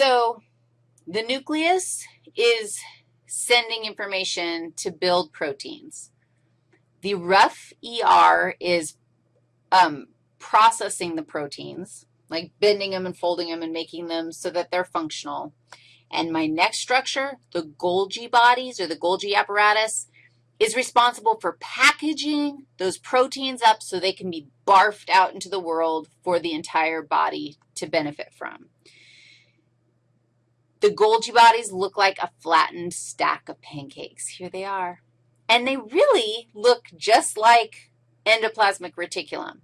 So the nucleus is sending information to build proteins. The rough ER is um, processing the proteins, like bending them and folding them and making them so that they're functional. And my next structure, the Golgi bodies or the Golgi apparatus, is responsible for packaging those proteins up so they can be barfed out into the world for the entire body to benefit from. The Golgi bodies look like a flattened stack of pancakes. Here they are. And they really look just like endoplasmic reticulum.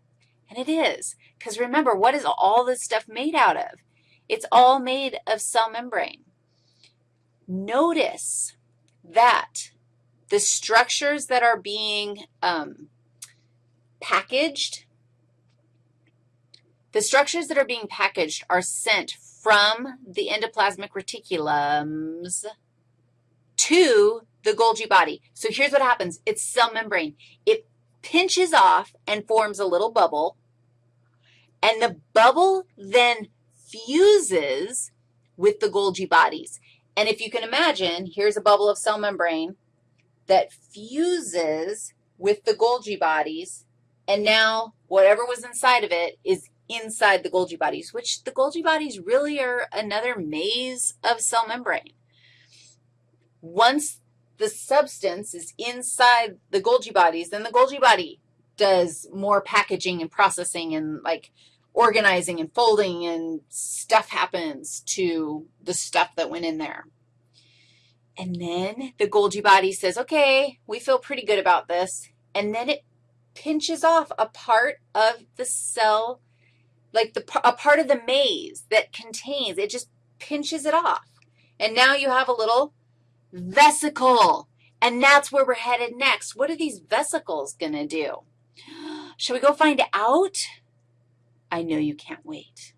And it is, because remember, what is all this stuff made out of? It's all made of cell membrane. Notice that the structures that are being um, packaged, the structures that are being packaged are sent from the endoplasmic reticulums to the Golgi body. So here's what happens. It's cell membrane. It pinches off and forms a little bubble, and the bubble then fuses with the Golgi bodies. And if you can imagine, here's a bubble of cell membrane that fuses with the Golgi bodies, and now whatever was inside of it is inside the Golgi bodies, which the Golgi bodies really are another maze of cell membrane. Once the substance is inside the Golgi bodies, then the Golgi body does more packaging and processing and, like, organizing and folding and stuff happens to the stuff that went in there. And then the Golgi body says, okay, we feel pretty good about this. And then it pinches off a part of the cell, like the, a part of the maze that contains, it just pinches it off. And now you have a little vesicle, and that's where we're headed next. What are these vesicles going to do? Shall we go find out? I know you can't wait.